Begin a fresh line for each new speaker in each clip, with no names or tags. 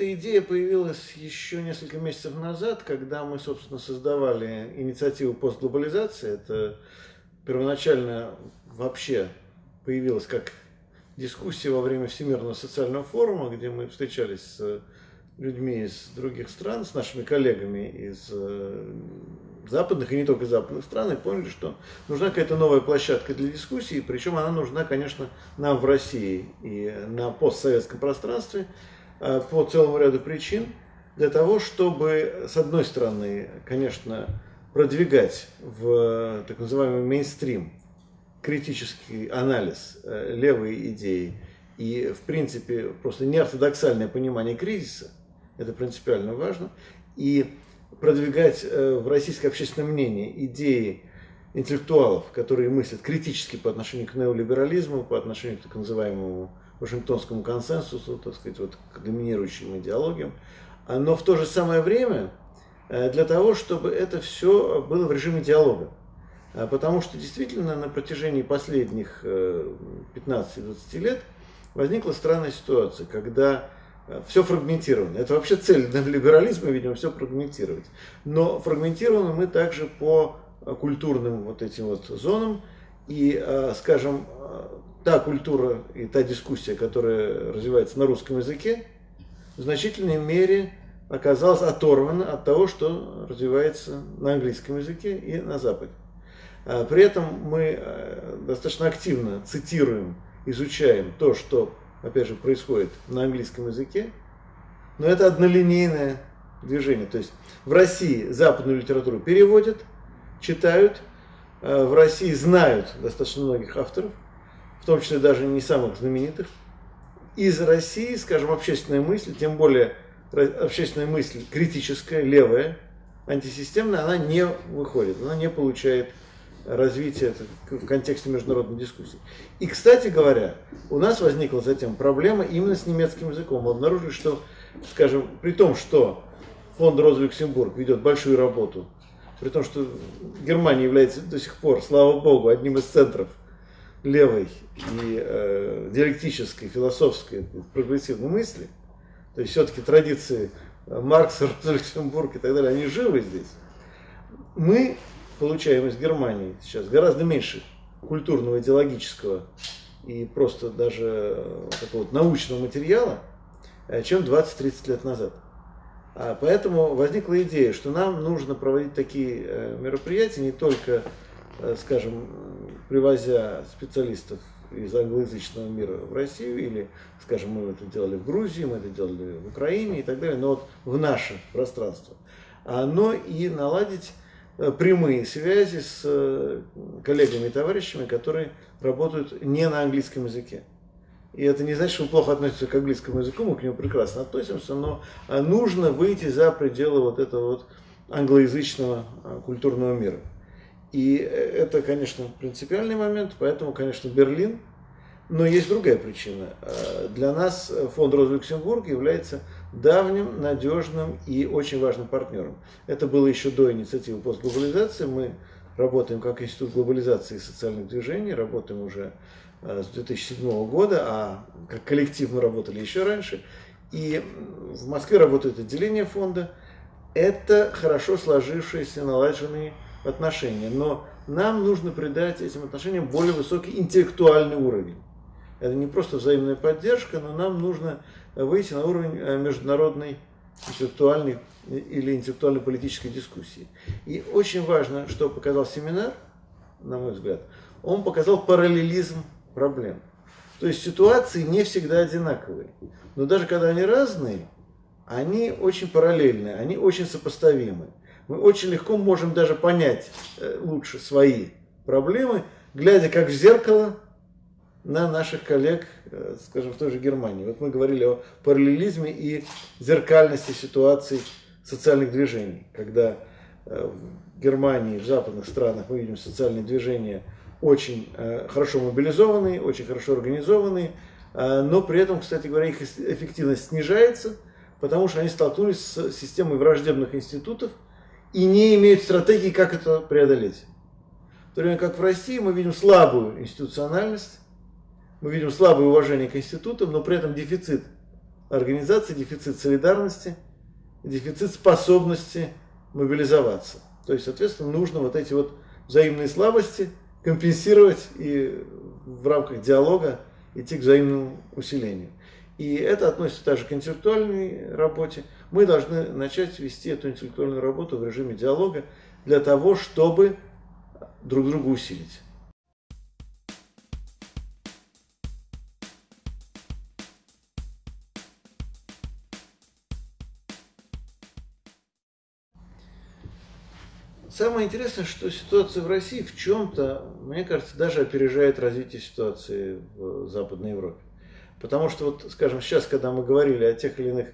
Эта идея появилась еще несколько месяцев назад, когда мы, собственно, создавали инициативу постглобализации. Это первоначально вообще появилась как дискуссия во время Всемирного социального форума, где мы встречались с людьми из других стран, с нашими коллегами из э, западных и не только западных стран, и поняли, что нужна какая-то новая площадка для дискуссии, причем она нужна, конечно, нам в России и на постсоветском пространстве по целому ряду причин, для того, чтобы, с одной стороны, конечно, продвигать в так называемый мейнстрим критический анализ э, левой идеи и, в принципе, просто неортодоксальное понимание кризиса – это принципиально важно, и продвигать э, в российское общественное мнение идеи интеллектуалов, которые мыслят критически по отношению к неолиберализму, по отношению к так называемому Вашингтонскому консенсусу, так сказать, вот, к доминирующим идеологиям, а, но в то же самое время э, для того, чтобы это все было в режиме диалога. А, потому что действительно на протяжении последних 15-20 э, лет возникла странная ситуация, когда все фрагментировано. Это вообще цель либерализма, видимо, все фрагментировать. Но фрагментированы мы также по культурным вот этим вот зонам. И, скажем, та культура и та дискуссия, которая развивается на русском языке, в значительной мере оказалась оторвана от того, что развивается на английском языке и на Западе. А, при этом мы а, достаточно активно цитируем, изучаем то, что опять же, происходит на английском языке, но это однолинейное движение. То есть в России западную литературу переводят, читают, э, в России знают достаточно многих авторов, в том числе даже не самых знаменитых. Из России, скажем, общественная мысль, тем более общественная мысль критическая, левая, антисистемная, она не выходит, она не получает развития в контексте международной дискуссии. И, кстати говоря, у нас возникла затем проблема именно с немецким языком. Мы обнаружили, что, скажем, при том, что фонд Роза Люксембург ведет большую работу, при том, что Германия является до сих пор, слава богу, одним из центров левой и э, диалектической, философской, прогрессивной мысли, то есть все-таки традиции Маркса, Роза Люксембург и так далее, они живы здесь. Мы получаем из Германии сейчас гораздо меньше культурного, идеологического и просто даже э, такого научного материала, э, чем 20-30 лет назад. А поэтому возникла идея, что нам нужно проводить такие э, мероприятия не только, скажем, привозя специалистов из англоязычного мира в Россию, или, скажем, мы это делали в Грузии, мы это делали в Украине и так далее, но вот в наше пространство, а, но и наладить Э, прямые связи с э, коллегами и товарищами, которые работают не на английском языке. И это не значит, что мы плохо относимся к английскому языку, мы к нему прекрасно относимся, но э, нужно выйти за пределы вот этого вот англоязычного культурного мира. И это, конечно, принципиальный момент, поэтому, конечно, Берлин. Но есть другая причина. Для нас фонд Роза Люксембург является давним, надежным и очень важным партнером. Это было еще до инициативы постглобализации. Мы работаем как Институт глобализации и социальных движений, работаем уже э, с 2007 года, а как коллектив мы работали еще раньше. И в Москве работает отделение фонда. Это хорошо сложившиеся, налаженные отношения. Но нам нужно придать этим отношениям более высокий интеллектуальный уровень. Это не просто взаимная поддержка, но нам нужно выйти на уровень э, международной интеллектуальной или интеллектуально-политической дискуссии. И очень важно, что показал семинар, на мой взгляд, он показал параллелизм проблем. То есть ситуации не всегда одинаковые. Но даже когда они разные, они очень параллельны, они очень сопоставимы. Мы очень легко можем даже понять э, лучше свои проблемы, глядя как в зеркало на наших коллег, э, скажем, в той же Германии. Вот мы говорили о параллелизме и зеркальности ситуаций социальных движений, когда э, в Германии, в западных странах мы видим социальные движения очень хорошо мобилизованные, очень хорошо организованные, но при этом, кстати говоря, их эффективность снижается, потому что они столкнулись с системой враждебных институтов и не имеют стратегии, как это преодолеть. В то время как в России мы видим слабую институциональность, мы видим слабое уважение к институтам, но при этом дефицит организации, дефицит солидарности, дефицит способности мобилизоваться. То есть, соответственно, нужно вот эти вот взаимные слабости компенсировать и в рамках диалога идти к взаимному усилению. И это относится также к интеллектуальной работе. Мы должны начать вести эту интеллектуальную работу в режиме диалога для того, чтобы друг друга усилить. Самое интересное, что ситуация в России в чем-то, мне кажется, даже опережает развитие ситуации в Западной Европе. Потому что, вот, скажем, сейчас, когда мы говорили о тех или иных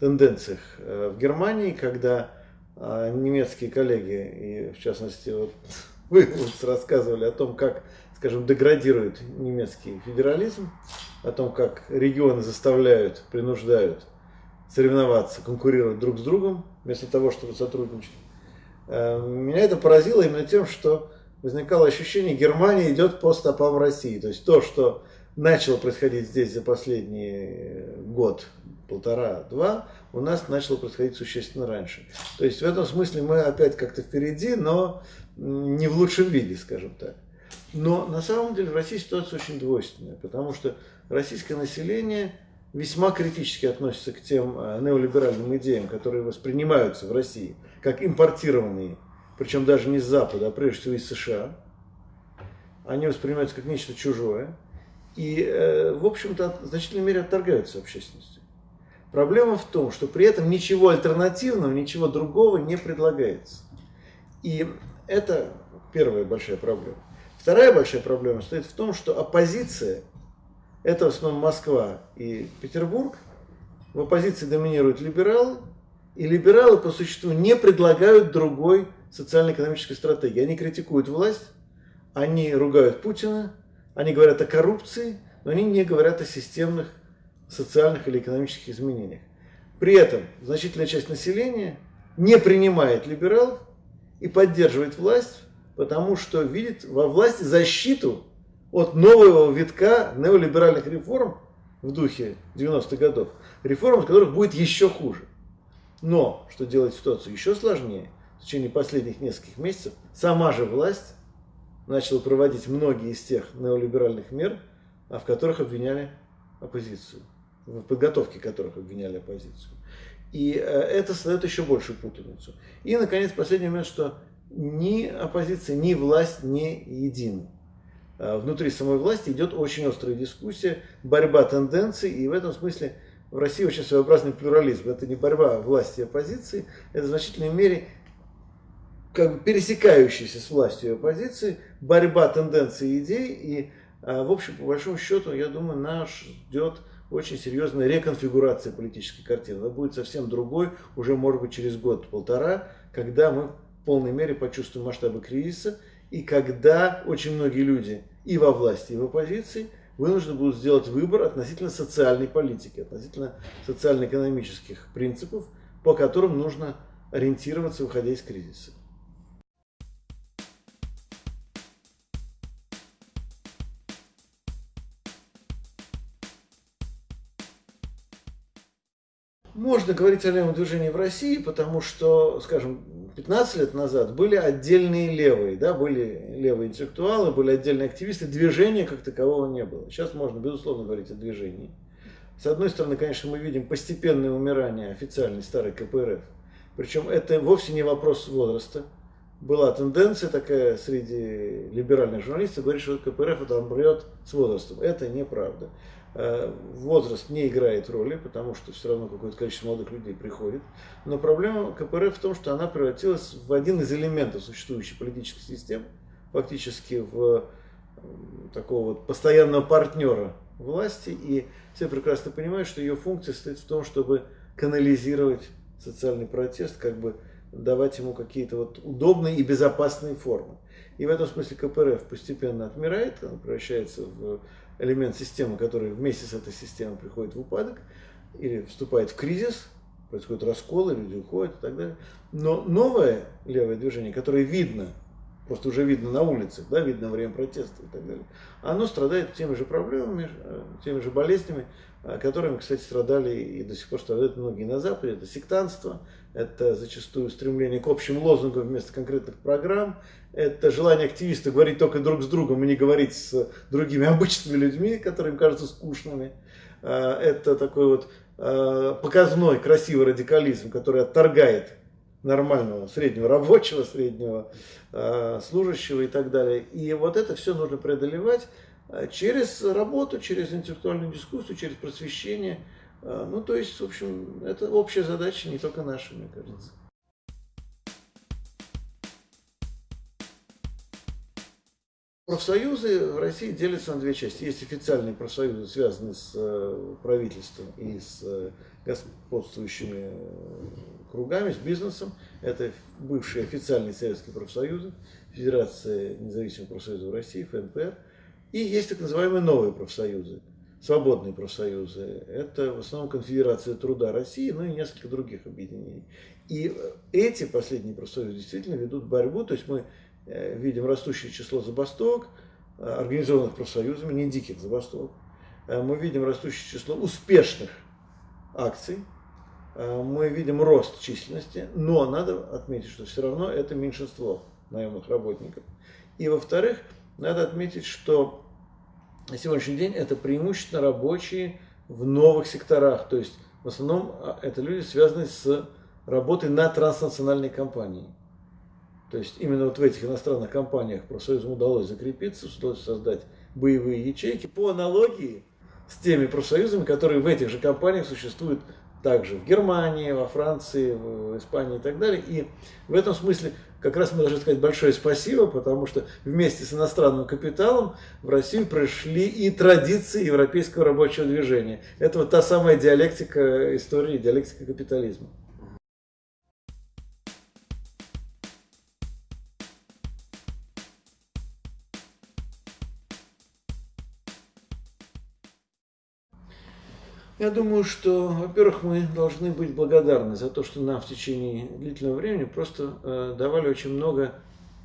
тенденциях э, в Германии, когда э, немецкие коллеги, и в частности, вот, вы рассказывали о том, как, скажем, деградирует немецкий федерализм, о том, как регионы заставляют, принуждают соревноваться, конкурировать друг с другом, вместо того, чтобы сотрудничать. Э, меня это поразило именно тем, что возникало ощущение, Германия идет по стопам России. То есть то, что начало происходить здесь за последний год, полтора-два, у нас начало происходить существенно раньше. То есть в этом смысле мы опять как-то впереди, но не в лучшем виде, скажем так. Но на самом деле в России ситуация очень двойственная, потому что российское население весьма критически относится к тем э, неолиберальным идеям, которые воспринимаются в России как импортированные, причем даже не с Запада, а прежде всего из США. Они воспринимаются как нечто чужое и, э, в общем-то, в значительной мере отторгаются общественностью. Проблема в том, что при этом ничего альтернативного, ничего другого не предлагается. И это первая большая проблема. Вторая большая проблема стоит в том, что оппозиция это в основном Москва и Петербург. В оппозиции доминируют либералы, и либералы по существу не предлагают другой социально-экономической стратегии. Они критикуют власть, они ругают Путина, они говорят о коррупции, но они не говорят о системных социальных или экономических изменениях. При этом значительная часть населения не принимает либералов и поддерживает власть, потому что видит во власти защиту от нового витка неолиберальных реформ в духе 90-х годов, реформ, от которых будет еще хуже. Но, что делает ситуацию еще сложнее, в течение последних нескольких месяцев сама же власть начала проводить многие из тех неолиберальных мер, а в которых обвиняли оппозицию, в подготовке которых обвиняли оппозицию. И э, это создает еще большую путаницу. И, наконец, последний момент, что ни оппозиция, ни власть не едины. Э, внутри самой власти идет очень острая дискуссия, борьба тенденций, и в этом смысле в России очень своеобразный плюрализм. Это не борьба власти и оппозиции, это в значительной мере как бы пересекающаяся с властью и оппозицией, борьба тенденций и идей, и, э, в общем, по большому счету, я думаю, нас ждет очень серьезная реконфигурация политической картины. Она будет совсем другой, уже, может быть, через год-полтора, когда мы в полной мере почувствуем масштабы кризиса, и когда очень многие люди и во власти, и в оппозиции вынуждены будут сделать выбор относительно социальной политики, относительно социально-экономических принципов, по которым нужно ориентироваться, выходя из кризиса. Можно говорить о левом движении в России, потому что, скажем, 15 лет назад были отдельные левые, да, были левые интеллектуалы, были отдельные активисты, движения как такового не было. Сейчас можно, безусловно, говорить о движении. С одной стороны, конечно, мы видим постепенное умирание официальной старой КПРФ. Причем это вовсе не вопрос возраста. Была тенденция такая среди либеральных журналистов, говорить, что КПРФ это умрет с возрастом. Это неправда. Э, возраст не играет роли, потому что все равно какое-то количество молодых людей приходит. Но проблема КПРФ в том, что она превратилась в один из элементов существующей политической системы, фактически в такого вот постоянного партнера власти. И все прекрасно понимают, что ее функция состоит в том, чтобы канализировать социальный протест, как бы давать ему какие-то вот удобные и безопасные формы. И в этом смысле КПРФ постепенно отмирает, он превращается в элемент системы, который вместе с этой системой приходит в упадок или вступает в кризис, происходит раскол, люди уходят и так далее. Но новое левое движение, которое видно просто уже видно на улицах, да, видно время протеста и так далее, оно страдает теми же проблемами, э, теми же болезнями, э, которыми, кстати, страдали и до сих пор страдают многие на Западе. Это сектантство, это зачастую стремление к общим лозунгам вместо конкретных программ, это желание активиста говорить только друг с другом и не говорить с другими обычными людьми, которые им кажутся скучными. Э, это такой вот показной, красивый радикализм, который отторгает нормального среднего рабочего, среднего э, служащего и так далее. И вот это все нужно преодолевать через работу, через интеллектуальную дискуссию, через просвещение. Э, ну, то есть, в общем, это общая задача, не только наша, мне кажется. Профсоюзы в России делятся на две части. Есть официальные профсоюзы, связанные с э, правительством и с э, господствующими кругами, с бизнесом. Это бывшие официальные советские профсоюзы, Федерация независимых профсоюзов России, ФНПР. И есть так называемые новые профсоюзы, свободные профсоюзы. Это в основном Конфедерация труда России, ну и несколько других объединений. И эти последние профсоюзы действительно ведут борьбу, то есть мы э, видим растущее число забастовок, э, организованных профсоюзами, не диких забастовок. Э, мы видим растущее число успешных акций, Э, мы видим рост численности, но надо отметить, что все равно это меньшинство наемных работников. И во-вторых, надо отметить, что на сегодняшний день это преимущественно рабочие в новых секторах, то есть в основном а, это люди, связанные с работой на транснациональной компании. То есть именно вот в этих иностранных компаниях профсоюзам удалось закрепиться, удалось создать боевые ячейки по аналогии с теми профсоюзами, которые в этих же компаниях существуют также в Германии, во Франции, в Испании и так далее. И в этом смысле как раз мы должны сказать большое спасибо, потому что вместе с иностранным капиталом в Россию пришли и традиции европейского рабочего движения. Это вот та самая диалектика истории, диалектика капитализма. Я думаю, что, во-первых, мы должны быть благодарны за то, что нам в течение длительного времени просто э, давали очень много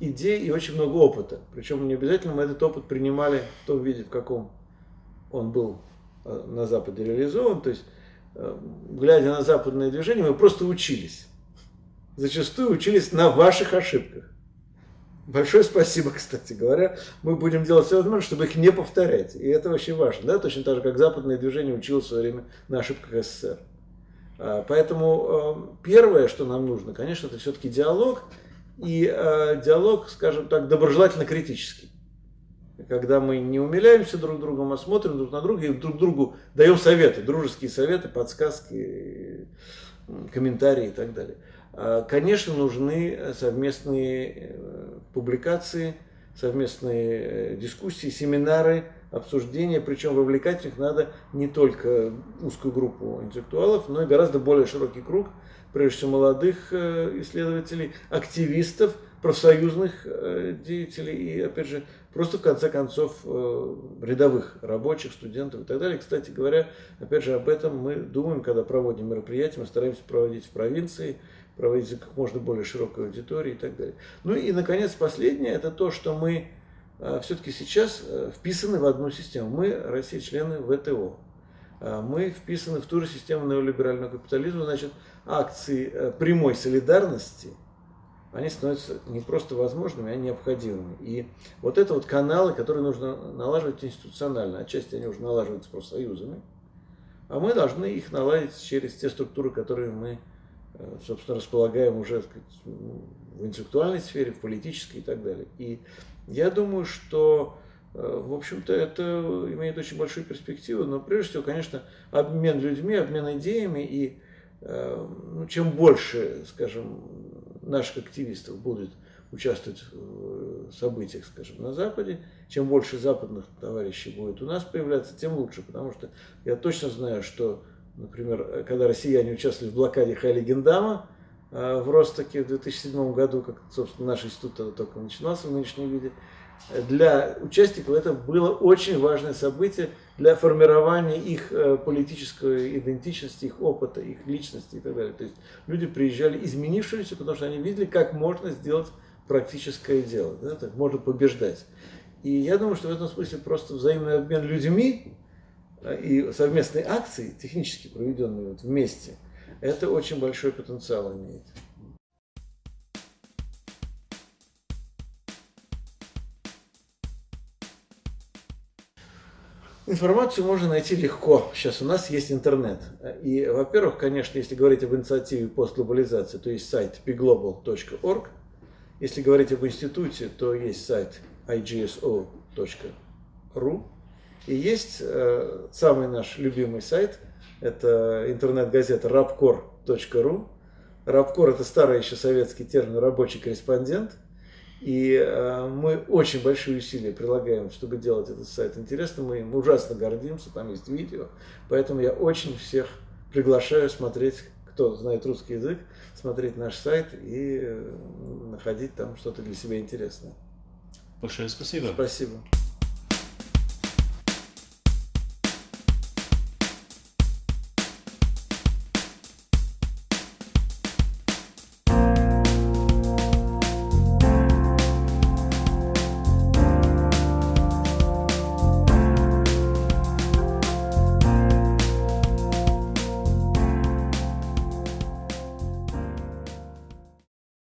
идей и очень много опыта. Причем не обязательно мы этот опыт принимали в том виде, в каком он был э, на Западе реализован. То есть, э, глядя на западное движение, мы просто учились. Зачастую учились на ваших ошибках. Большое спасибо, кстати говоря. Мы будем делать все возможное, чтобы их не повторять. И это очень важно. Да? Точно так же, как западное движение училось в свое время на ошибках СССР. А, поэтому э, первое, что нам нужно, конечно, это все-таки диалог. И э, диалог, скажем так, доброжелательно-критический. Когда мы не умиляемся друг другом, а смотрим друг на друга и друг другу даем советы, дружеские советы, подсказки, комментарии и так далее. А, конечно, нужны совместные э, публикации, совместные э, дискуссии, семинары, обсуждения, причем вовлекать в них надо не только узкую группу интеллектуалов, но и гораздо более широкий круг, прежде всего молодых э, исследователей, активистов, профсоюзных деятелей и, опять же, просто в конце концов рядовых рабочих, студентов и так далее. Кстати говоря, опять же, об этом мы думаем, когда проводим мероприятия, мы стараемся проводить в провинции, проводить как можно более широкой аудитории и так далее. Ну и, наконец, последнее, это то, что мы э, все-таки сейчас э, вписаны в одну систему. Мы, Россия, члены ВТО. Э, мы вписаны в ту же систему неолиберального капитализма, значит, акции прямой солидарности, они становятся не просто возможными, а необходимыми. И вот это вот каналы, которые нужно налаживать институционально. Отчасти они уже налаживаются профсоюзами, а мы должны их наладить через те структуры, которые мы собственно, располагаем уже сказать, в интеллектуальной сфере, в политической и так далее. И я думаю, что, э, в общем-то, это имеет очень большую перспективу, но прежде всего, конечно, обмен людьми, обмен идеями, и э, ну, чем больше, скажем, наших активистов будет участвовать в событиях, скажем, на Западе, чем больше западных товарищей будет у нас появляться, тем лучше, потому что я точно знаю, что Например, когда россияне участвовали в блокаде Хайли-Гендама э, в Ростоке в 2007 году, как, собственно, наш институт только начинался в нынешнем виде, для участников это было очень важное событие для формирования их э, политической идентичности, их опыта, их личности и так далее. То есть люди приезжали изменившиеся, потому что они видели, как можно сделать практическое дело, да, так можно побеждать. И я думаю, что в этом смысле просто взаимный обмен людьми э, и совместные акции, технически проведенные вот вместе, это очень большой потенциал имеет. Информацию можно найти легко. Сейчас у нас есть интернет. И, во-первых, конечно, если говорить об инициативе постглобализации, то есть сайт pglobal.org. Если говорить об институте, то есть сайт igso.ru. И есть э, самый наш любимый сайт, это интернет-газета rapcor.ru. Рабкор – это старый еще советский термин «рабочий корреспондент». И э, мы очень большие усилия прилагаем, чтобы делать этот сайт интересным. Мы им ужасно гордимся, там есть видео. Поэтому я очень всех приглашаю смотреть, кто знает русский язык, смотреть наш сайт и э, находить там что-то для себя интересное.
Большое спасибо.
Спасибо.